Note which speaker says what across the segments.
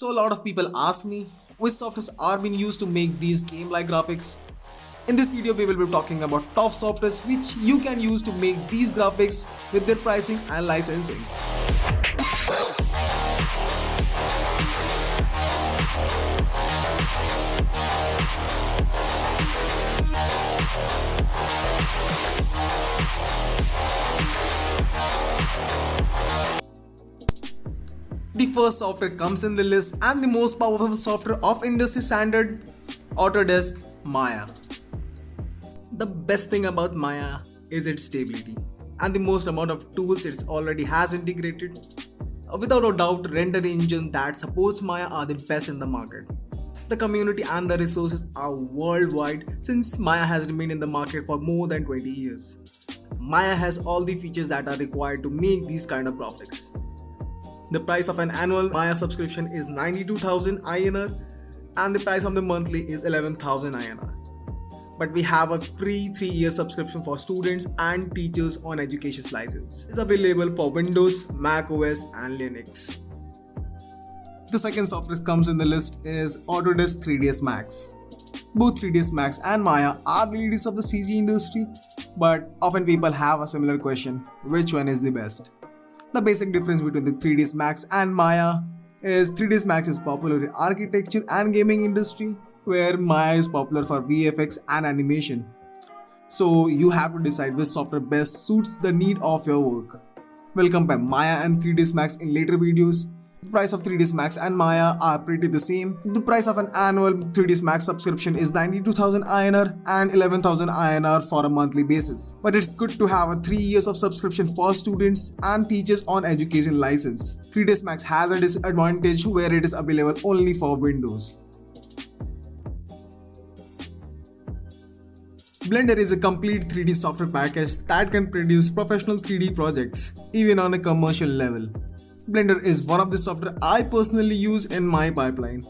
Speaker 1: So a lot of people ask me which softwares are being used to make these game-like graphics. In this video we will be talking about top softwares which you can use to make these graphics with their pricing and licensing. The first software comes in the list and the most powerful software of industry standard Autodesk Maya. The best thing about Maya is its stability and the most amount of tools it already has integrated. Uh, without a doubt, render engine that supports Maya are the best in the market. The community and the resources are worldwide since Maya has remained in the market for more than 20 years. Maya has all the features that are required to make these kind of graphics. The price of an annual Maya subscription is 92,000 INR and the price of the monthly is 11,000 INR. But we have a free 3-year subscription for students and teachers on education license. It's available for Windows, Mac OS and Linux. The second software comes in the list is Autodesk 3ds Max. Both 3ds Max and Maya are the leaders of the CG industry, but often people have a similar question, which one is the best? The basic difference between the 3ds Max and Maya is 3ds Max is popular in architecture and gaming industry where Maya is popular for VFX and animation. So you have to decide which software best suits the need of your work. We'll compare Maya and 3ds Max in later videos the price of 3ds Max and Maya are pretty the same. The price of an annual 3ds Max subscription is 92,000 INR and 11,000 INR for a monthly basis. But it's good to have a 3 years of subscription for students and teachers on education license. 3ds Max has a disadvantage where it is available only for Windows. Blender is a complete 3D software package that can produce professional 3D projects, even on a commercial level. Blender is one of the software I personally use in my pipeline.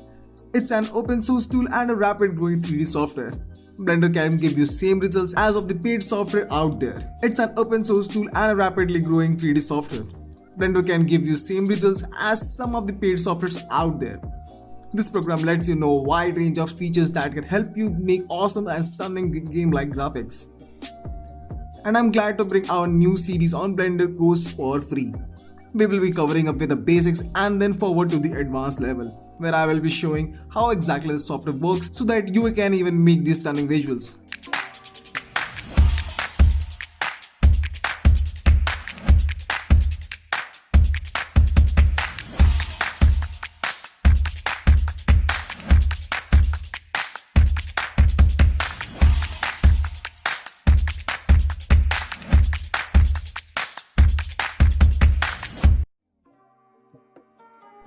Speaker 1: It's an open source tool and a rapid growing 3D software. Blender can give you same results as of the paid software out there. It's an open source tool and a rapidly growing 3D software. Blender can give you same results as some of the paid softwares out there. This program lets you know a wide range of features that can help you make awesome and stunning game-like graphics. And I'm glad to bring our new series on Blender course for free. We will be covering up with the basics and then forward to the advanced level, where I will be showing how exactly the software works so that you can even make these stunning visuals.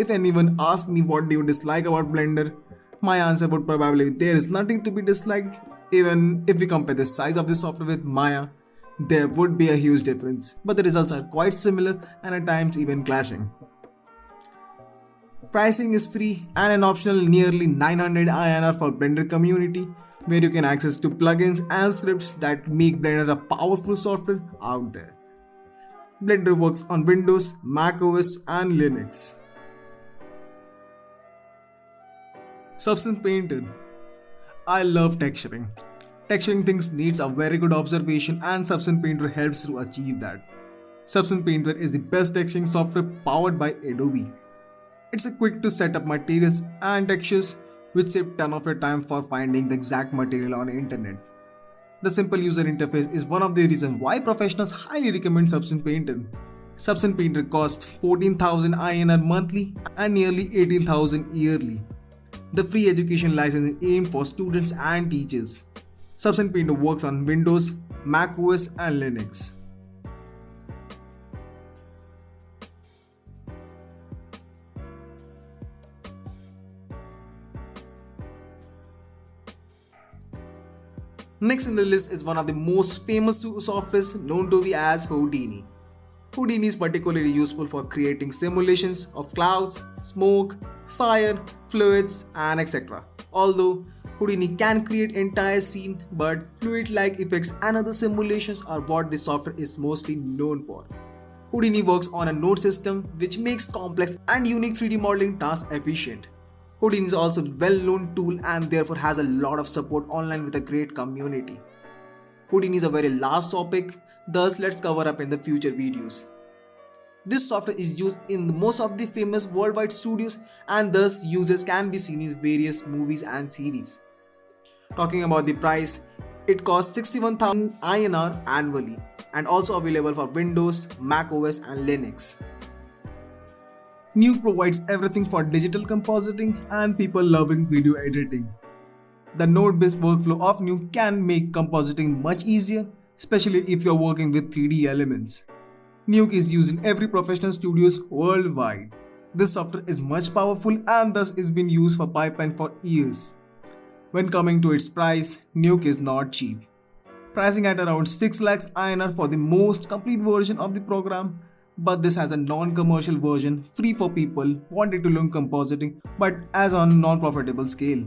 Speaker 1: If anyone asked me what do you dislike about Blender, my answer would probably there is nothing to be disliked. Even if we compare the size of the software with Maya, there would be a huge difference, but the results are quite similar and at times even clashing. Pricing is free and an optional nearly 900 INR for Blender community where you can access to plugins and scripts that make Blender a powerful software out there. Blender works on Windows, Mac OS and Linux. Substance Painter. I love texturing. Texturing things needs a very good observation and Substance Painter helps to achieve that. Substance Painter is the best texturing software powered by Adobe. It's quick to set up materials and textures which save ton of your time for finding the exact material on the internet. The simple user interface is one of the reasons why professionals highly recommend Substance Painter. Substance Painter costs 14,000 INR monthly and nearly 18,000 yearly. The free education license is aimed for students and teachers. Substance Painter works on Windows, Mac OS and Linux. Next in the list is one of the most famous softwares known to be as Houdini. Houdini is particularly useful for creating simulations of clouds, smoke, fire, fluids, and etc. Although Houdini can create entire scene, but fluid-like effects and other simulations are what this software is mostly known for. Houdini works on a node system which makes complex and unique 3D modeling tasks efficient. Houdini is also a well-known tool and therefore has a lot of support online with a great community. Houdini is a very large topic, thus let's cover up in the future videos. This software is used in most of the famous worldwide studios and thus users can be seen in various movies and series. Talking about the price, it costs 61,000 INR annually and also available for Windows, Mac OS and Linux. Nuke provides everything for digital compositing and people loving video editing. The node-based workflow of Nuke can make compositing much easier, especially if you're working with 3D elements. Nuke is used in every professional studios worldwide. This software is much powerful and thus is been used for pipeline for years. When coming to its price, Nuke is not cheap. Pricing at around 6 lakhs INR for the most complete version of the program, but this has a non-commercial version free for people wanting to learn compositing but as on non-profitable scale.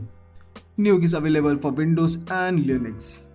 Speaker 1: Nuke is available for Windows and Linux.